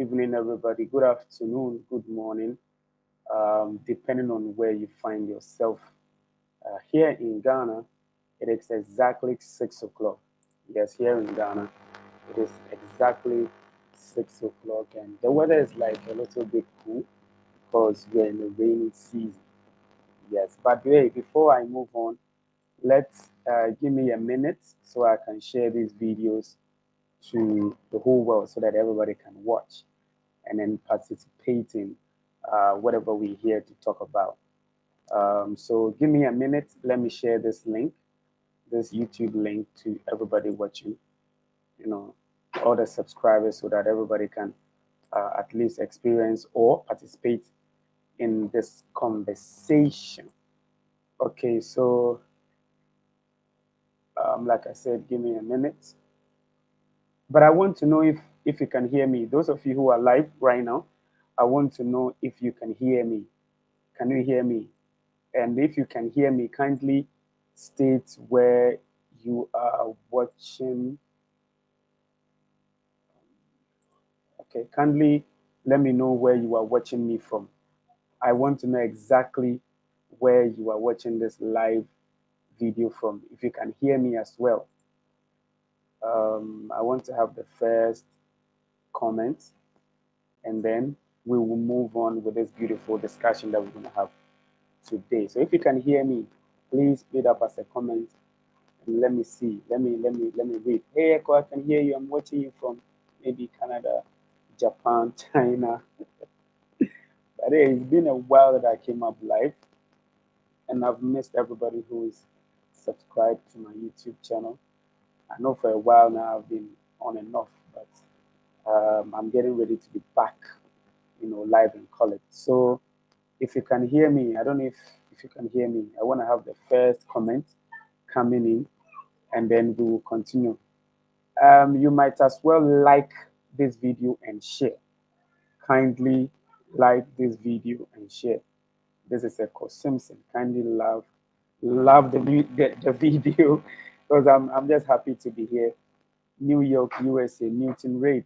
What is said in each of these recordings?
evening, everybody. Good afternoon, good morning, um, depending on where you find yourself. Uh, here in Ghana, it is exactly 6 o'clock. Yes, here in Ghana, it is exactly 6 o'clock, and the weather is like a little bit cool because we're in the rainy season. Yes, but wait, before I move on, let's uh, give me a minute so I can share these videos to the whole world so that everybody can watch and then participate in uh, whatever we're here to talk about. Um, so give me a minute. Let me share this link, this YouTube link to everybody watching, you know, all the subscribers so that everybody can uh, at least experience or participate in this conversation. Okay, so um, like I said, give me a minute. But I want to know if, if you can hear me. Those of you who are live right now, I want to know if you can hear me. Can you hear me? And if you can hear me, kindly state where you are watching. Okay, kindly let me know where you are watching me from. I want to know exactly where you are watching this live video from, if you can hear me as well. Um, I want to have the first comment, and then we will move on with this beautiful discussion that we're going to have today. So if you can hear me, please put up as a comment and let me see. Let me let me let me read. Hey Echo, I can hear you. I'm watching you from maybe Canada, Japan, China. but hey, it's been a while that I came up live, and I've missed everybody who is subscribed to my YouTube channel. I know for a while now I've been on and off, but um, I'm getting ready to be back, you know, live in college. So if you can hear me, I don't know if, if you can hear me, I want to have the first comment coming in and then we will continue. Um, you might as well like this video and share. Kindly like this video and share. This is Echo Simpson. Kindly love love the, the, the video because I'm, I'm just happy to be here. New York, USA, Newton Raid.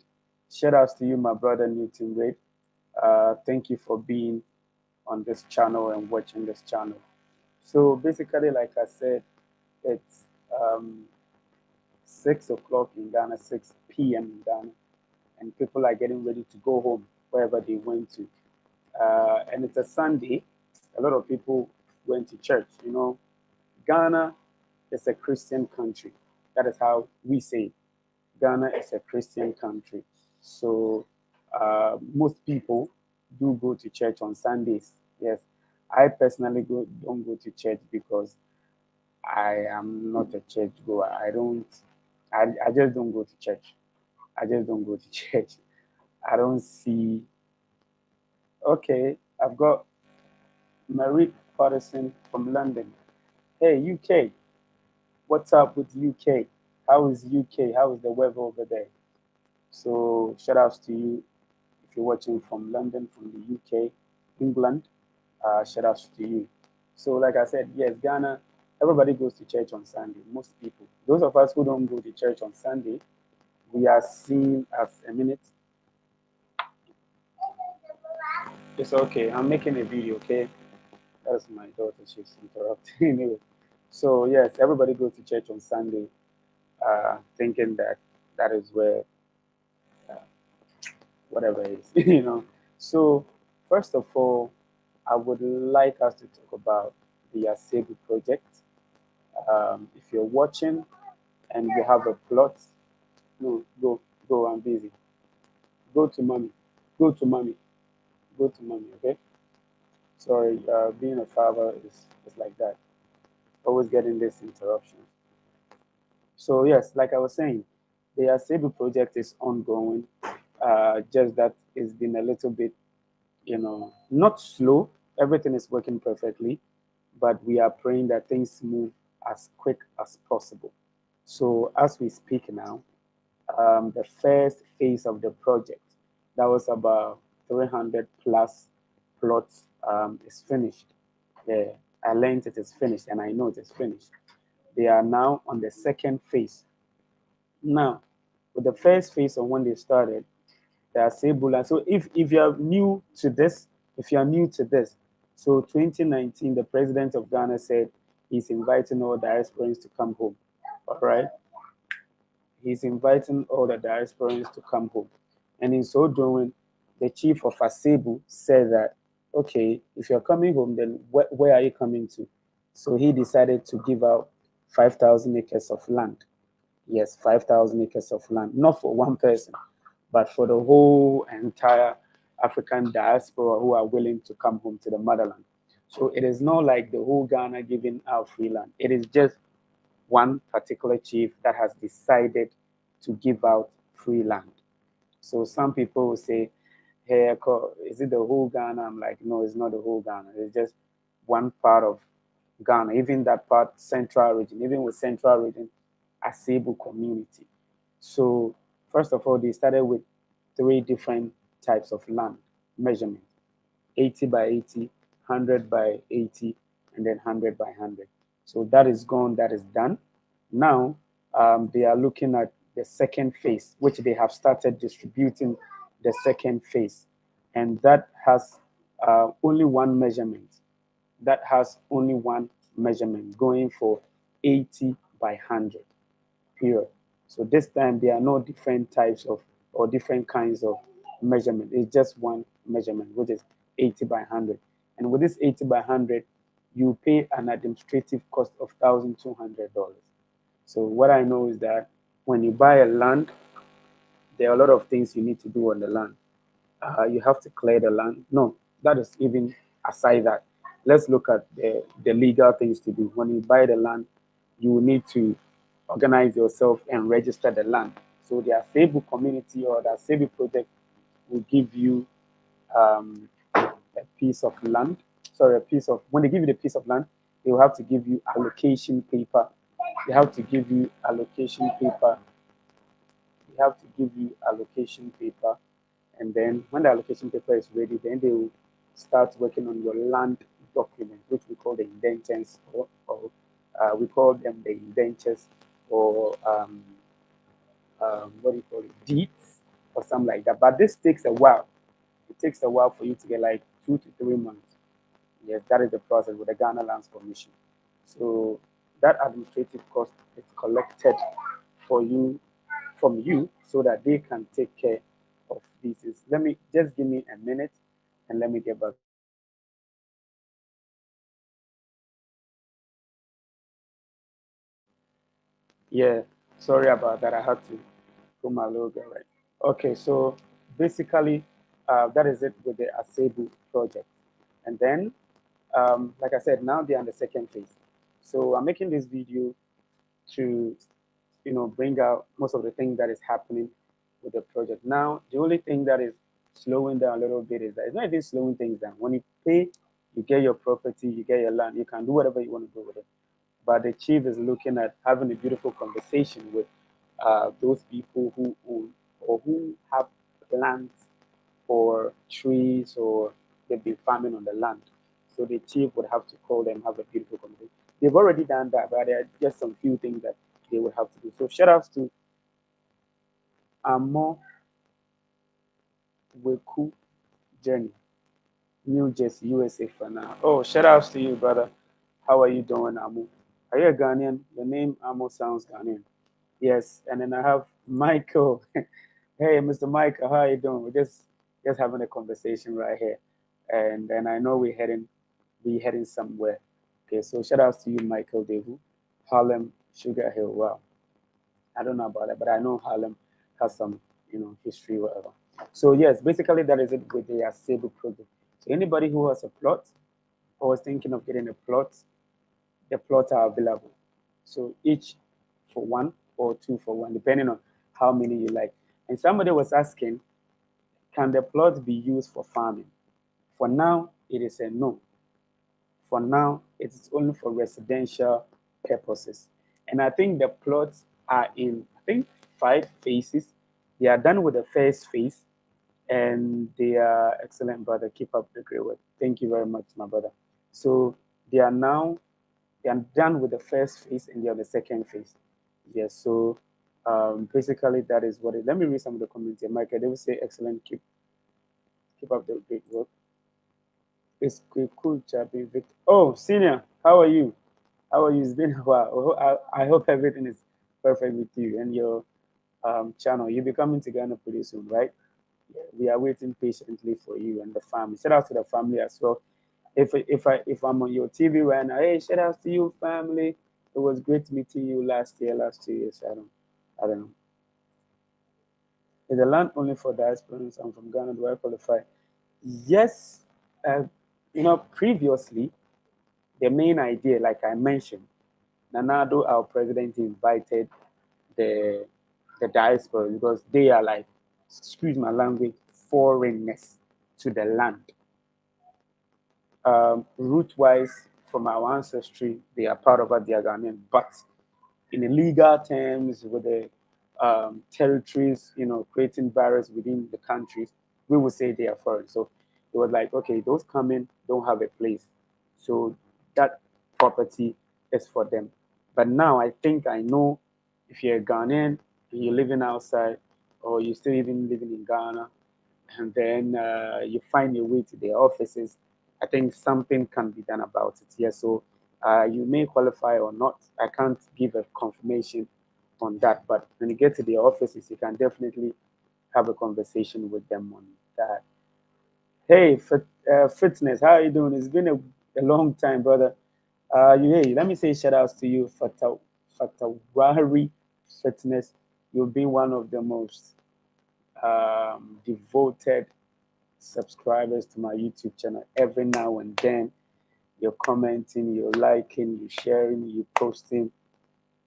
Shout outs to you, my brother Newton Raid. Uh, thank you for being on this channel and watching this channel. So basically, like I said, it's um, 6 o'clock in Ghana, 6 p.m. in Ghana, and people are getting ready to go home wherever they went to. Uh, and it's a Sunday. A lot of people went to church. You know, Ghana is a Christian country. That is how we say it. Ghana is a Christian country. So uh, most people do go to church on Sundays. Yes, I personally go, don't go to church because I am not a church goer. I don't, I, I just don't go to church. I just don't go to church. I don't see, okay, I've got Marie Patterson from London. Hey, UK, what's up with UK? How is UK? How is the weather over there? So shout outs to you if you're watching from London, from the UK, England. Uh, shout outs to you. So like I said, yes, Ghana, everybody goes to church on Sunday, most people. Those of us who don't go to church on Sunday, we are seen as a minute. It's okay. I'm making a video, okay? That's my daughter. She's interrupting anyway. So yes, everybody goes to church on Sunday, uh, thinking that that is where whatever is, you know. So first of all, I would like us to talk about the Asebu project. Um, if you're watching and you have a plot, no, go, go, I'm busy. Go to mommy, go to mommy, go to mommy, okay? Sorry, uh, being a father is, is like that. Always getting this interruption. So yes, like I was saying, the Asebu project is ongoing. Uh, just that it's been a little bit, you know, not slow. Everything is working perfectly, but we are praying that things move as quick as possible. So as we speak now, um, the first phase of the project, that was about 300 plus plots um, is finished. Yeah, I learned it is finished and I know it is finished. They are now on the second phase. Now, with the first phase of when they started, the Asebu land. So if, if you're new to this, if you're new to this, so 2019, the president of Ghana said he's inviting all diasporans to come home. All right. He's inviting all the diasporans to come home. And in so doing, the chief of Asebu said that, okay, if you're coming home, then wh where are you coming to? So he decided to give out 5,000 acres of land. Yes, 5,000 acres of land, not for one person, but for the whole entire African diaspora who are willing to come home to the motherland. So it is not like the whole Ghana giving out free land. It is just one particular chief that has decided to give out free land. So some people will say, hey, is it the whole Ghana? I'm like, no, it's not the whole Ghana. It's just one part of Ghana, even that part, central region, even with central region, Asebu community. So first of all, they started with three different types of land measurement, 80 by 80, 100 by 80, and then 100 by 100. So that is gone, that is done. Now um, they are looking at the second phase, which they have started distributing the second phase. And that has uh, only one measurement. That has only one measurement going for 80 by 100, period. So this time there are no different types of or different kinds of measurement. It's just one measurement, which is 80 by 100. And with this 80 by 100, you pay an administrative cost of $1,200. So what I know is that when you buy a land, there are a lot of things you need to do on the land. Uh, you have to clear the land. No, that is even aside that. Let's look at the, the legal things to do. When you buy the land, you need to organize yourself and register the land. So the Asebu community or the Asebu project will give you um, a piece of land. Sorry, a piece of, when they give you the piece of land, they will have to give you allocation paper. They have to give you allocation paper. They have to give you allocation paper. And then when the allocation paper is ready, then they will start working on your land document, which we call the indentures, or, or uh, we call them the indentures, or um, um, what do you call it, deeds, or something like that. But this takes a while. It takes a while for you to get like two to three months. Yes, that is the process with the Ghana Lands Commission. So that administrative cost is collected for you from you so that they can take care of these. Let me just give me a minute and let me get back. Yeah, sorry about that. I had to put my logo right. Okay, so basically, uh, that is it with the Asebu project. And then, um, like I said, now they're on the second phase. So I'm making this video to, you know, bring out most of the things that is happening with the project. Now, the only thing that is slowing down a little bit is that it's not even slowing things down. When you pay, you get your property, you get your land, you can do whatever you want to do with it. But the chief is looking at having a beautiful conversation with uh, those people who own or who have plants or trees or they've been farming on the land. So the chief would have to call them, have a beautiful conversation. They've already done that, but there are just some few things that they would have to do. So shout outs to Amo Weku Journey, New Jersey, USA for now. Oh, shout outs to you, brother. How are you doing, Amo? Are you a Ghanaian? Your name almost sounds Ghanaian. Yes, and then I have Michael. hey, Mr. Michael, how are you doing? We're just just having a conversation right here, and then I know we're heading we're heading somewhere. Okay, so shout out to you, Michael Devu, Harlem, Sugar Hill. Wow, I don't know about that, but I know Harlem has some you know history, whatever. So yes, basically that is it with the Asebu project. So anybody who has a plot or is thinking of getting a plot, the plots are available. So each for one or two for one, depending on how many you like. And somebody was asking, can the plot be used for farming? For now, it is a no. For now, it is only for residential purposes. And I think the plots are in, I think, five phases. They are done with the first phase, and they are excellent, brother. Keep up the great work. Thank you very much, my brother. So they are now are done with the first phase and on the second phase. Yes, so Um, basically, that is what it. Let me read some of the comments here. Michael, they will say, "Excellent, keep keep up the great work." It's a cool Victor. Oh, senior, how are you? How are you? It's been a while. I, I hope everything is perfect with you and your um, channel. You'll be coming to Ghana pretty soon, right? Yeah, we are waiting patiently for you and the family. Shout out to the family as well. If if I if I'm on your TV right now, hey, shout out to you, family. It was great meeting you last year, last two years. I don't, I don't know. Is the land only for diasporans? I'm from Ghana. Do I qualify? Yes. Uh, you know, previously, the main idea, like I mentioned, Nana Addo, our president, invited the the diaspora because they are like, excuse my language, foreigners to the land. Um, root-wise, from our ancestry, they are part of they Ghanaian, but in the legal terms, with the um, territories, you know, creating barriers within the countries, we would say they are foreign. So it was like, okay, those coming don't have a place. So that property is for them. But now I think I know if you're a Ghanaian and you're living outside or you're still even living in Ghana and then uh, you find your way to their offices, I think something can be done about it. Yes, so uh, you may qualify or not. I can't give a confirmation on that, but when you get to their offices, you can definitely have a conversation with them on that. Hey, fit, uh, fitness, how are you doing? It's been a, a long time, brother. Uh, hey, let me say shout outs to you, Fata, Fatawari Fitness. You've been one of the most um, devoted subscribers to my YouTube channel. Every now and then, you're commenting, you're liking, you're sharing, you're posting,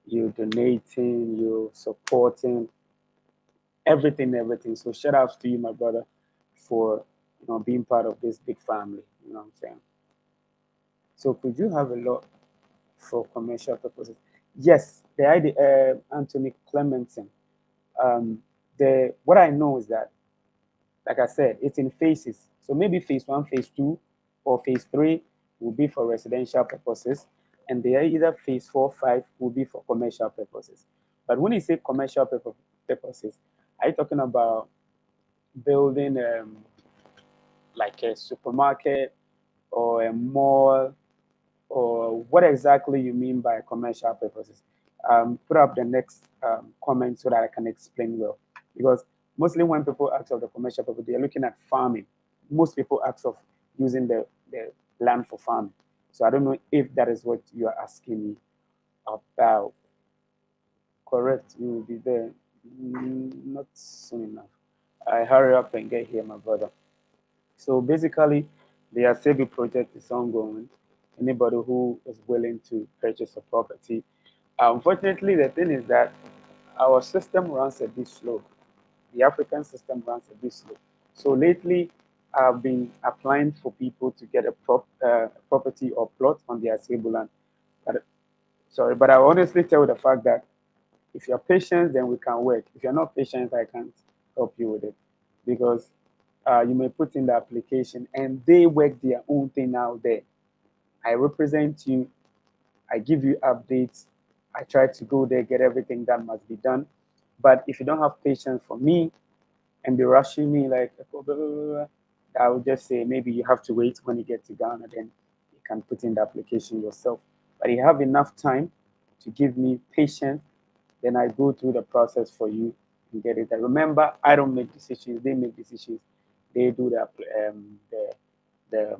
you're donating, you're supporting, everything, everything. So shout outs to you, my brother, for you know, being part of this big family. You know what I'm saying? So could you have a lot for commercial purposes? Yes, the idea, uh, Anthony Clemenson. Um, the what I know is that, like I said, it's in phases. So maybe phase one, phase two, or phase three will be for residential purposes, and the either phase four, five will be for commercial purposes. But when you say commercial purposes, are you talking about building um, like a supermarket or a mall or what exactly you mean by commercial purposes. Um, put up the next um, comment so that I can explain well. Because mostly when people ask of the commercial purpose, they're looking at farming. Most people ask of using the, the land for farming. So I don't know if that is what you are asking me about. Correct, you will be there. Mm, not soon enough. I hurry up and get here, my brother. So basically, the Asebu project is ongoing. Anybody who is willing to purchase a property. Unfortunately, the thing is that our system runs a bit slow. The African system runs a bit slow. So lately, I've been applying for people to get a prop, uh, property or plot on their Asebu land. But, sorry, but I honestly tell you the fact that if you're patient, then we can work. If you're not patient, I can't help you with it because uh, you may put in the application and they work their own thing out there. I represent you, I give you updates, I try to go there, get everything that must be done. But if you don't have patience for me and be rushing me like, blah, blah, blah, I would just say maybe you have to wait when you get to Ghana, then you can put in the application yourself. But you have enough time to give me patience, then I go through the process for you and get it. And remember, I don't make decisions, they make decisions they do the um, the the,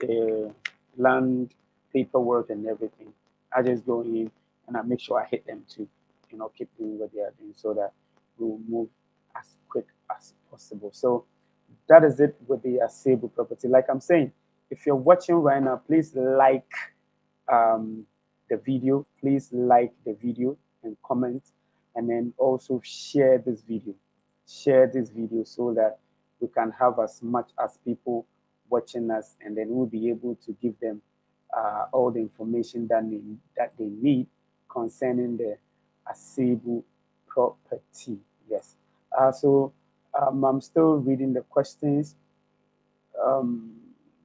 the land paperwork and everything. I just go in and I make sure I hit them to, you know, keep doing what they are doing so that we'll move as quick as possible. So that is it with the Asebu property. Like I'm saying, if you're watching right now, please like um, the video. Please like the video and comment, and then also share this video. Share this video so that we can have as much as people watching us, and then we'll be able to give them uh, all the information that they, that they need concerning the Asebu property. Yes. Uh, so um, I'm still reading the questions. Um,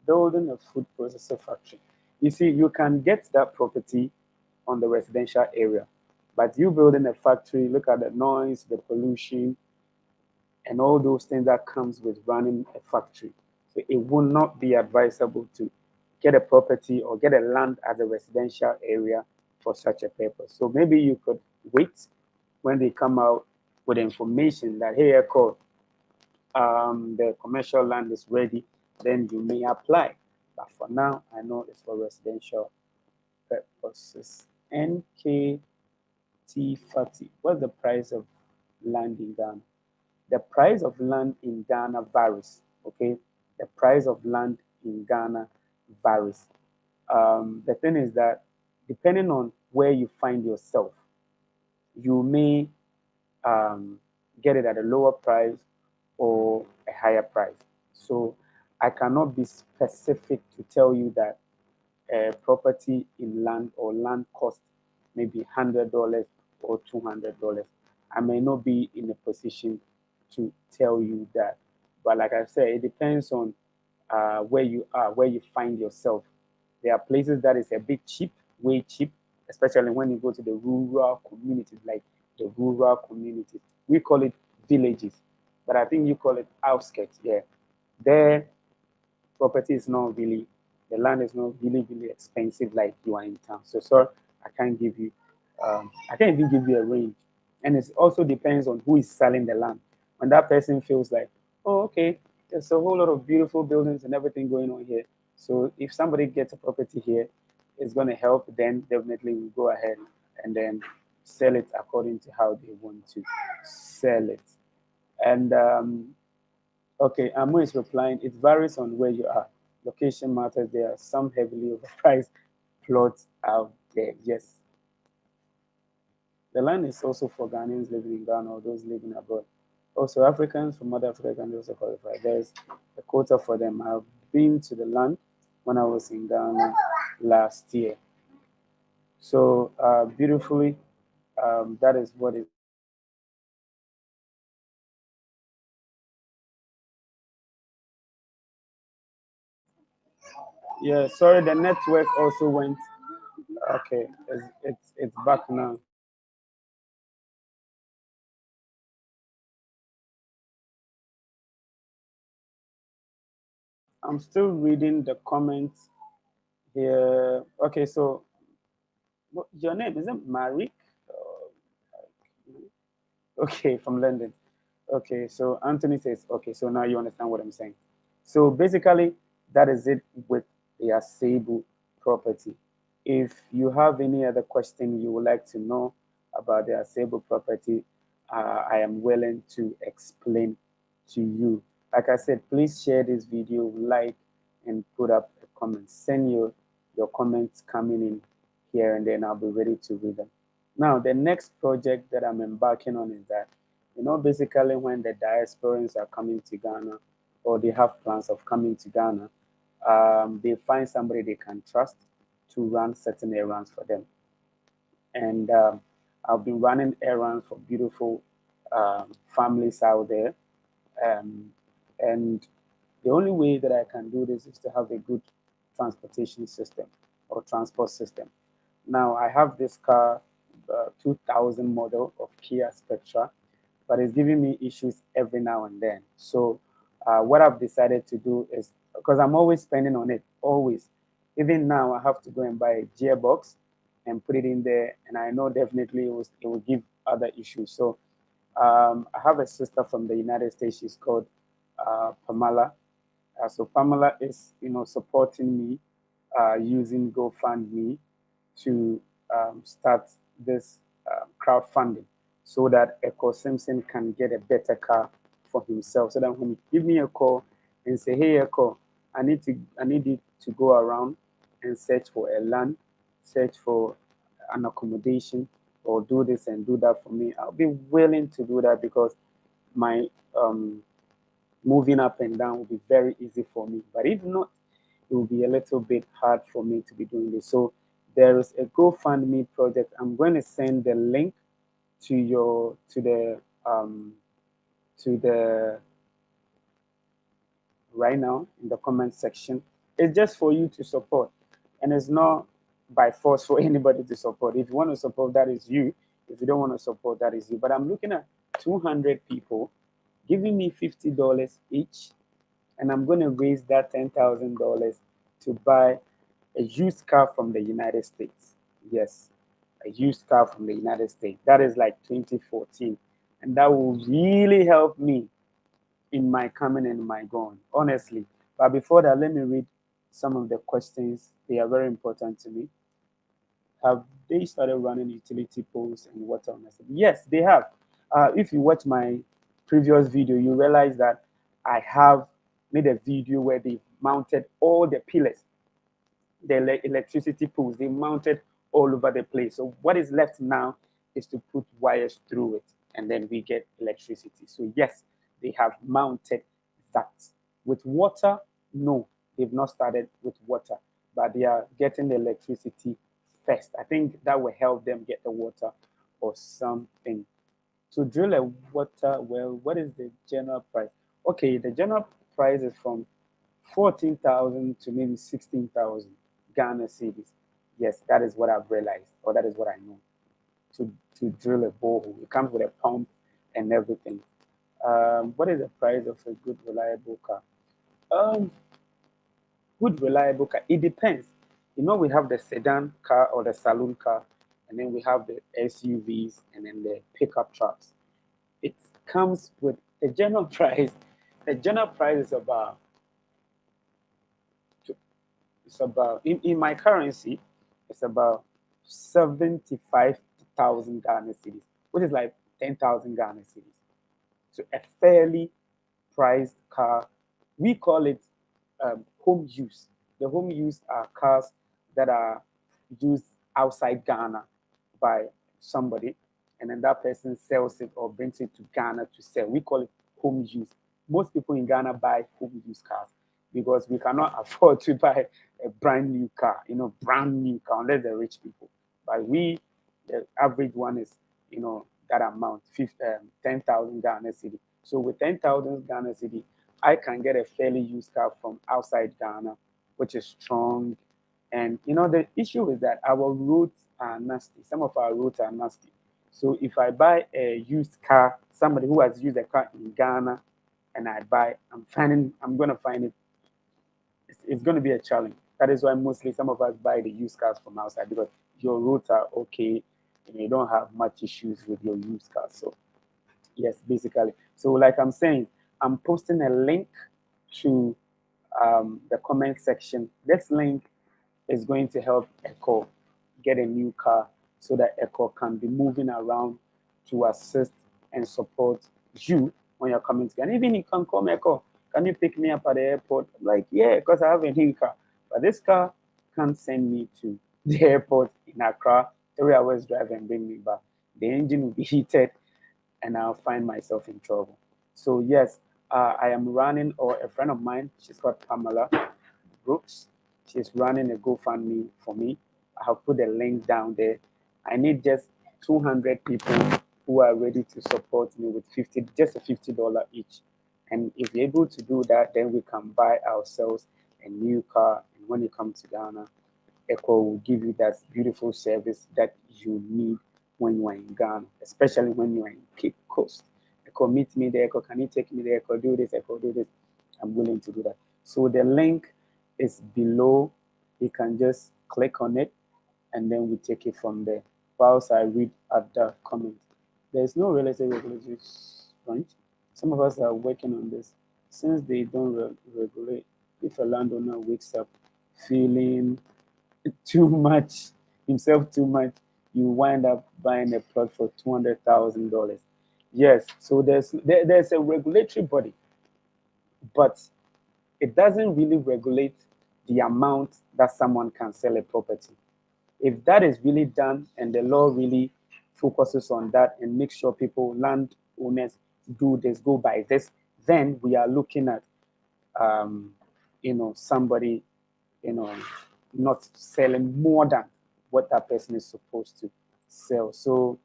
building a food processor factory. You see, you can get that property on the residential area, But you building a factory, look at the noise, the pollution, and all those things that comes with running a factory. So it will not be advisable to get a property or get a land as a residential area for such a purpose. So maybe you could wait when they come out with information that, hey, Echo, um, the commercial land is ready, then you may apply. But for now, I know it's for residential purposes. NKT40. What's the price of land in Ghana? The price of land in Ghana varies, okay? The price of land in Ghana varies. Um, the thing is that depending on where you find yourself, you may um, get it at a lower price or a higher price. So I cannot be specific to tell you that a property in land or land cost maybe $100 or $200. I may not be in a position to tell you that. But like I said, it depends on uh, where you are, where you find yourself. There are places that is a bit cheap, way cheap, especially when you go to the rural communities, like the rural communities. We call it villages, but I think you call it outskirts. Yeah, there property is not really, the land is not really, really expensive like you are in town. So, sir, I can't give you, um, I can't even give you a range. And it also depends on who is selling the land. When that person feels like, oh, okay, there's a whole lot of beautiful buildings and everything going on here. So if somebody gets a property here, it's going to help, then definitely we go ahead and then sell it according to how they want to sell it. And um, okay, Amu is replying, it varies on where you are. Location matters. There are some heavily overpriced plots out there. Yes. The land is also for Ghanaians living in Ghana or those living abroad. Also, Africans from other Africa can also qualify. There's a quota for them. I've been to the land when I was in Ghana last year. So uh, beautifully, um, that is what it Yeah, sorry, the network also went. Okay, it's, it's, it's back now. I'm still reading the comments here. Okay, so your name is it Marik? Okay, from London. Okay, so Anthony says, okay, so now you understand what I'm saying. So basically, that is it with the Asebu property. If you have any other question you would like to know about the Asebu property, uh, I am willing to explain to you. Like I said, please share this video, like, and put up a comment. Send your, your comments coming in here, and then I'll be ready to read them. Now, the next project that I'm embarking on is that, you know, basically when the diasporans are coming to Ghana, or they have plans of coming to Ghana, um, they find somebody they can trust to run certain errands for them. And um, I've been running errands for beautiful um, families out there. Um, and the only way that I can do this is to have a good transportation system or transport system. Now I have this car, uh, 2000 model of Kia Spectra, but it's giving me issues every now and then. So uh, what I've decided to do is because I'm always spending on it, always. Even now, I have to go and buy a gearbox and put it in there, and I know definitely it, was, it will give other issues. So um, I have a sister from the United States. She's called Pamela. Uh, so Pamela is, you know, supporting me uh, using GoFundMe to um, start this uh, crowdfunding so that Echo Simpson can get a better car for himself. So that when he give me a call and say, hey, Echo, I need to I need it to go around and search for a land, search for an accommodation, or do this and do that for me. I'll be willing to do that because my um, moving up and down will be very easy for me. But if not, it will be a little bit hard for me to be doing this. So there is a GoFundMe project. I'm going to send the link to your to the um, to the right now in the comment section. It's just for you to support. And it's not by force for anybody to support. If you want to support, that is you. If you don't want to support, that is you. But I'm looking at 200 people giving me $50 each, and I'm going to raise that $10,000 to buy a used car from the United States. Yes, a used car from the United States. That is like 2014. And that will really help me in my coming and my going, honestly. But before that, let me read some of the questions. They are very important to me. Have they started running utility poles and water on Yes, they have. Uh, if you watch my previous video, you realize that I have made a video where they mounted all the pillars, the electricity poles, they mounted all over the place. So what is left now is to put wires through it and then we get electricity. So yes, they have mounted that. With water, no, they've not started with water, but they are getting the electricity first. I think that will help them get the water or something. To drill a water well, what is the general price? Okay, the general price is from 14,000 to maybe 16,000 Ghana cedis. Yes, that is what I've realized, or that is what I know. To, to drill a borehole, it comes with a pump and everything. Um, what is the price of a good, reliable car? Um, good, reliable car. It depends. You know, we have the sedan car or the saloon car, and then we have the SUVs and then the pickup trucks. It comes with a general price. The general price is about it's about in, in my currency, it's about 75,000 Ghana cedis, which is like 10,000 Ghana cedis. So a fairly priced car. We call it um, home use. The home use are cars that are used outside Ghana by somebody, and then that person sells it or brings it to Ghana to sell. We call it home use. Most people in Ghana buy home use cars because we cannot afford to buy a brand new car, you know, brand new car, unless they're rich people. But we, the average one is, you know, that amount, um, 10,000 Ghana cedi. So with 10,000 Ghana cedi, I can get a fairly used car from outside Ghana, which is strong. And, you know, the issue is that our roads are nasty. Some of our roads are nasty. So if I buy a used car, somebody who has used a car in Ghana, and I buy, I'm finding, I'm going to find it, it's, it's going to be a challenge. That is why mostly some of us buy the used cars from outside because your roads are okay and you don't have much issues with your used cars. So yes, basically. So like I'm saying, I'm posting a link to um, the comment section. This link is going to help Echo get a new car so that Echo can be moving around to assist and support you when you're coming to. And even you can come Echo, can you pick me up at the airport? I'm like, yeah, because I have a new car. But this car can't send me to the airport in Accra, three hours drive and bring me back. The engine will be heated and I'll find myself in trouble. So yes, uh, I am running, or a friend of mine, she's called Pamela Brooks. She's running a GoFundMe for me. I have put a link down there. I need just 200 people who are ready to support me with 50, just a $50 each. And if you're able to do that, then we can buy ourselves a new car And when you come to Ghana, Echo will give you that beautiful service that you need when you are in Ghana, especially when you are in Cape Coast. Echo, meet me there. Echo, can you take me there? Echo, do this. Echo, do this. I'm willing to do that. So the link is below. You can just click on it, and then we take it from there. Whilst I read at the comment, there's no real estate regulatory point. Some of us are working on this. Since they don't re regulate, if a landowner wakes up feeling too much, himself too much, you wind up buying a plot for two hundred thousand dollars. Yes, so there's there, there's a regulatory body, but it doesn't really regulate the amount that someone can sell a property. If that is really done and the law really focuses on that and makes sure people, land owners, do this, go by this, then we are looking at, um, you know, somebody you know, not selling more than what that person is supposed to sell. So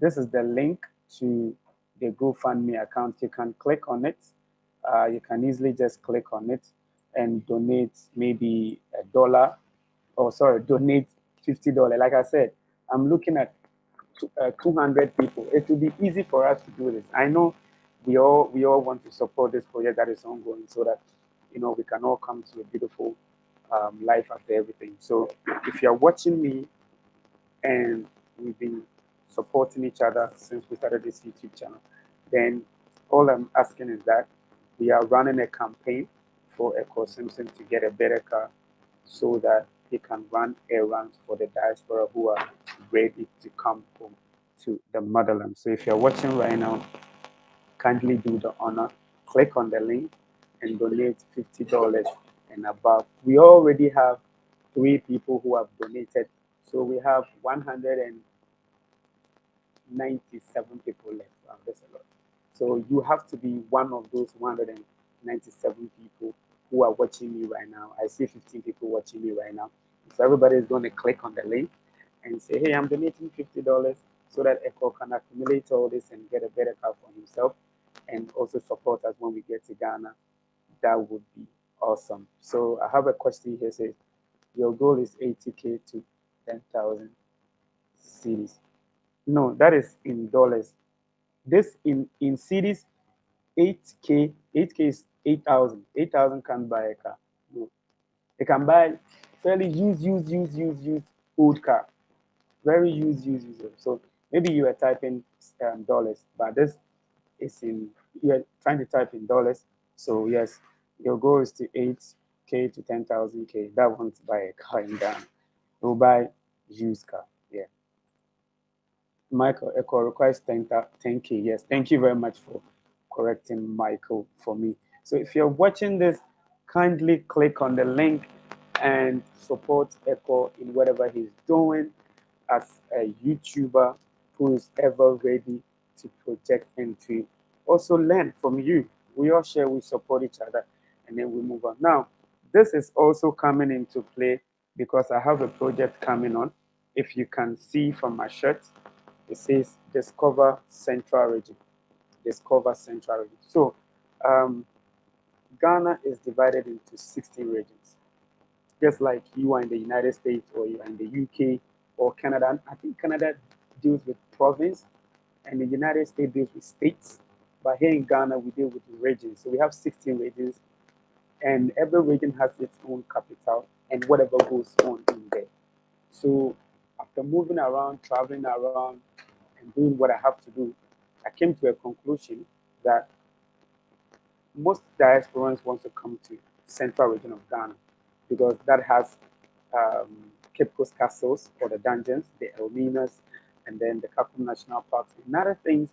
this is the link to the GoFundMe account. You can click on it. Uh, you can easily just click on it and donate maybe a dollar or sorry, donate $50. Like I said, I'm looking at uh, 200 people. It will be easy for us to do this. I know we all we all want to support this project that is ongoing so that you know we can all come to a beautiful um, life after everything. So if you're watching me and we've been supporting each other since we started this YouTube channel, then all I'm asking is that we are running a campaign for Echo Simpson to get a better car so that he can run errands for the diaspora who are ready to come home to the motherland. So if you're watching right now, kindly do the honor, click on the link and donate $50 and above. We already have three people who have donated. So we have 197 people left. Wow, that's a lot. So you have to be one of those 197 people who are watching me right now. I see 15 people watching me right now. So everybody is going to click on the link and say, hey, I'm donating $50 so that Echo can accumulate all this and get a better car for himself and also support us when we get to Ghana. That would be awesome. So I have a question here. Says your goal is 80k to 10,000 cedis. No, that is in dollars. This in in cedis, 8k. 8k is 8,000. 8,000 can't buy a car. No, they can buy fairly used, used, used, used, used old car. Very used, used, used. So maybe you are typing um, dollars, but this is in you are trying to type in dollars. So yes, your goal is to 8K to 10,000K. That won't buy a car in Ghana. You'll buy used car. Yeah. Michael Echo requires 10, 10K. Yes. Thank you very much for correcting Michael for me. So if you're watching this, kindly click on the link and support Echo in whatever he's doing as a YouTuber who is ever ready to project and to also learn from you. We all share, we support each other and then we move on. Now, this is also coming into play because I have a project coming on. If you can see from my shirt, it says Discover Central Region. Discover Central Region. So, um, Ghana is divided into 16 regions. Just like you are in the United States or you are in the UK or Canada. I think Canada deals with province and the United States deals with states. But here in Ghana, we deal with regions. So we have 16 regions and every region has its own capital and whatever goes on in there. So after moving around, traveling around, and doing what I have to do, I came to a conclusion that most diasporans want to come to central region of Ghana because that has um, Cape Coast castles or the dungeons, the Elminas, and then the Kakum National Parks, and other things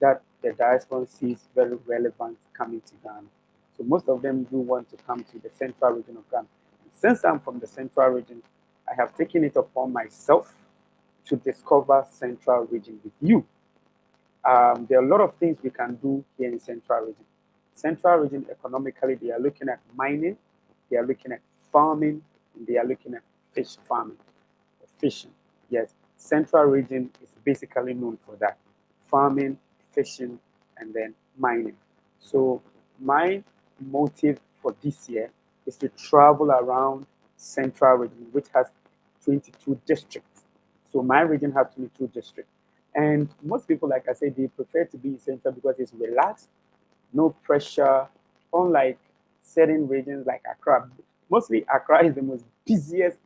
that the diaspora sees very relevant coming to Ghana. So most of them do want to come to the central region of Ghana. And since I'm from the central region, I have taken it upon myself to discover central region with you. Um, there are a lot of things we can do here in central region. Central region economically, they are looking at mining, they are looking at farming, and they are looking at fish farming, fishing. Yes, central region is basically known for that. Farming, fishing, and then mining. So my motive for this year is to travel around central region, which has 22 districts. So my region has 22 districts. And most people, like I said, they prefer to be in central because it's relaxed, no pressure, unlike certain regions like Accra. Mostly Accra is the most busiest,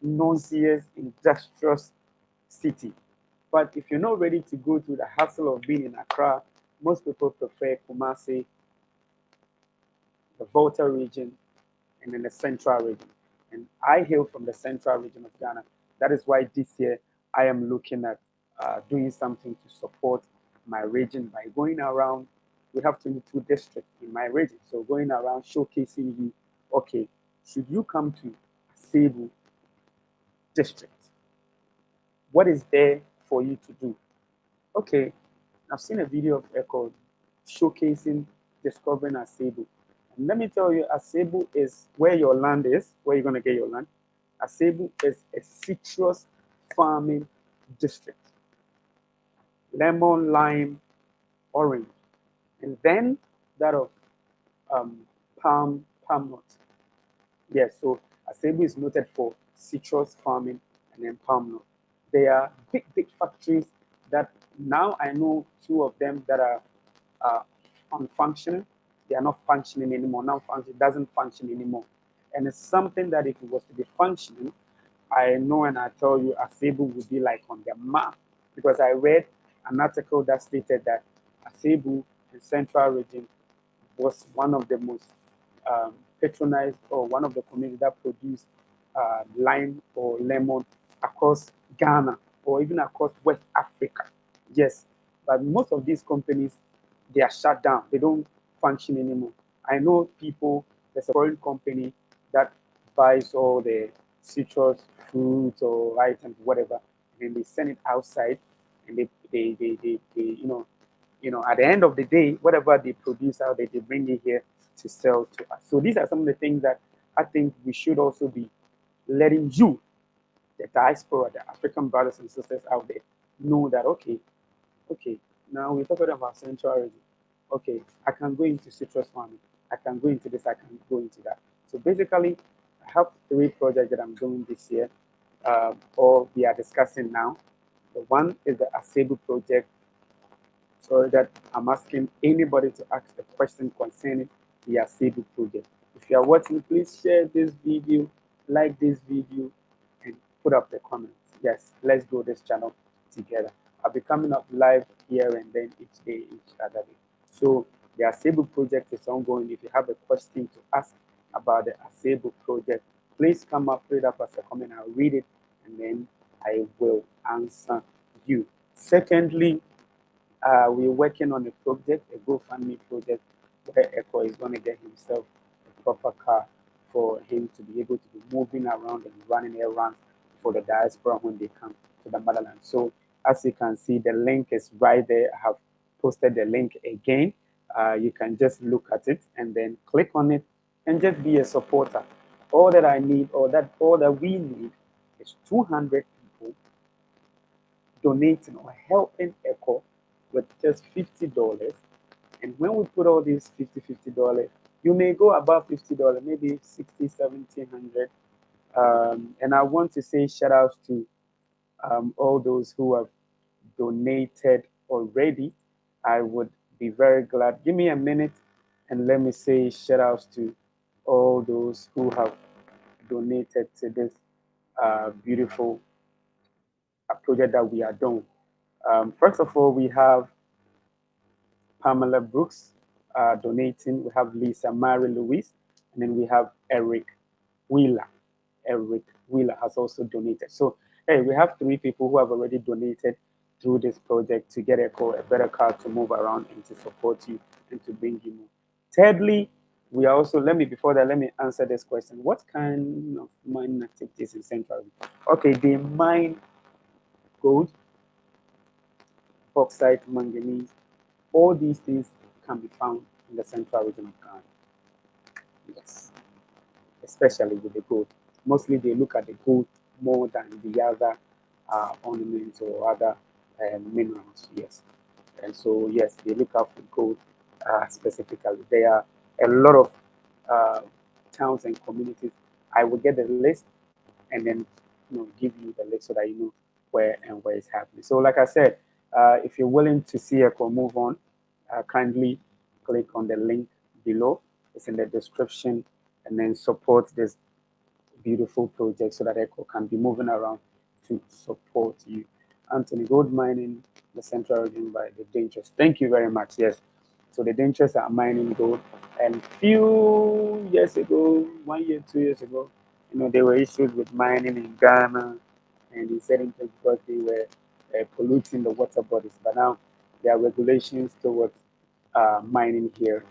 noisiest, industrious city. But if you're not ready to go through the hassle of being in Accra, most people prefer Kumasi the Volta region, and then the central region. And I hail from the central region of Ghana. That is why this year I am looking at uh, doing something to support my region by going around. We have 22 districts in my region. So going around showcasing you, okay, should you come to Asebu district? What is there for you to do? Okay, I've seen a video of Echo showcasing discovering Asebu. And let me tell you, Asebu is where your land is, where you're going to get your land. Asebu is a citrus farming district. Lemon, lime, orange. And then that of um, palm, palm nut. Yes, so Asebu is noted for citrus farming and then palm nut. There are big, big factories that now I know two of them that are uh, unfunctioning. They are not functioning anymore. Now function doesn't function anymore. And it's something that if it was to be functioning, I know and I tell you Asebu would be like on the map because I read an article that stated that Asebu in Central Region was one of the most um, patronized or one of the communities that produced uh, lime or lemon across Ghana or even across West Africa. Yes, but most of these companies, they are shut down. They don't function anymore. I know people, there's a foreign company that buys all the citrus fruits or items, whatever, and they send it outside and they, they, they, they, they you know, you know, at the end of the day, whatever they produce out there, they bring it here to sell to us. So these are some of the things that I think we should also be letting you, the diaspora, the African brothers and sisters out there, know that okay, okay, now we're talking about Central Region. Okay, I can go into citrus farming. I can go into this. I can go into that. So basically, I have three projects that I'm doing this year, uh, or we are discussing now. The one is the Asebu project. So that I'm asking anybody to ask the question concerning the Asebu project. If you are watching, please share this video, like this video, and put up the comments. Yes, let's grow this channel together. I'll be coming up live here and then each day, each other day. So the Asebu project is ongoing. If you have a question to ask about the Asebu project, please come up, read up as a comment. I'll read it and then I will answer you. Secondly, uh, we're working on a project, a GoFundMe project, where Echo is going to get himself a proper car for him to be able to be moving around and running errands for the diaspora when they come to the motherland. So as you can see, the link is right there. I have posted the link again. Uh, you can just look at it and then click on it and just be a supporter. All that I need, or that all that we need, is 200 people donating or helping ECHO with just $50. And when we put all these 50 $50, you may go above $50, maybe 60 1700 um, And I want to say shout outs to um, all those who have donated already. I would be very glad. Give me a minute and let me say shout outs to all those who have donated to this uh, beautiful uh, project that we are doing. Um, first of all, we have Pamela Brooks uh, donating. We have Lisa Mary Louise, and then we have Eric Wheeler. Eric Wheeler has also donated. So, hey, we have three people who have already donated through this project to get a, car, a better car to move around and to support you and to bring you more. Thirdly, we are also, let me, before that, let me answer this question. What kind of mining activities in Central? Okay, they mine gold, bauxite, manganese. All these things can be found in the Central region of Ghana. Yes, especially with the gold. Mostly they look at the gold more than the other uh, ornaments or other uh, minerals. Yes, and so yes, they look out for gold uh, specifically. There are a lot of uh, towns and communities. I will get the list and then you know give you the list so that you know where and where it's happening. So like I said, uh, if you're willing to see Echo move on, uh, kindly click on the link below. It's in the description and then support this beautiful project so that Echo can be moving around to support you. Anthony Gold Mining, the Central Region by the Dangerous. Thank you very much. Yes. So the Dangerous are mining gold. And few years ago, one year, two years ago, you know, there were issues with mining in Ghana and in certain places because they were uh, polluting the water bodies. But now there are regulations towards uh, mining here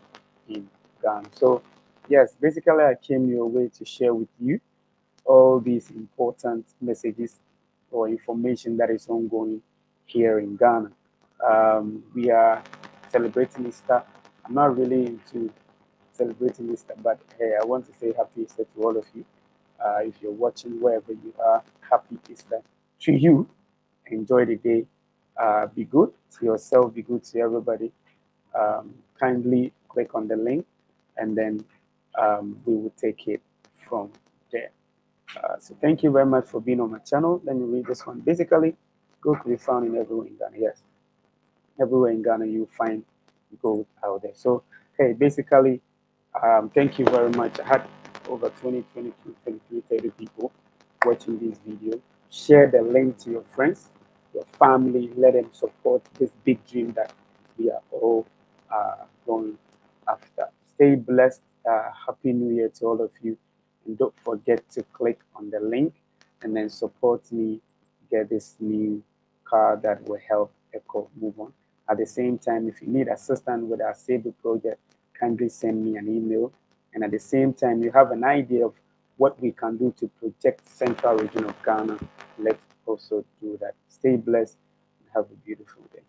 in Ghana. So yes, basically I came your way to share with you all these important messages or information that is ongoing here in Ghana. Um, we are celebrating Easter. I'm not really into celebrating Easter, but hey, I want to say happy Easter to all of you. Uh, if you're watching wherever you are, happy Easter to you. Enjoy the day. Uh, be good to yourself, be good to everybody. Um, kindly click on the link and then um, we will take it from there. Uh, so thank you very much for being on my channel. Let me read this one. Basically, Gold to be found in everywhere in Ghana. Yes, everywhere in Ghana you find gold out there. So hey, basically, um, thank you very much. I had over 20, 22, 23, 30 people watching this video. Share the link to your friends, your family. Let them support this big dream that we are all uh, going after. Stay blessed. Uh, Happy New Year to all of you. And don't forget to click on the link and then support me get this new car that will help Echo move on. At the same time, if you need assistance with our Asebu project, kindly send me an email. And at the same time, you have an idea of what we can do to protect central region of Ghana. Let's also do that. Stay blessed and have a beautiful day.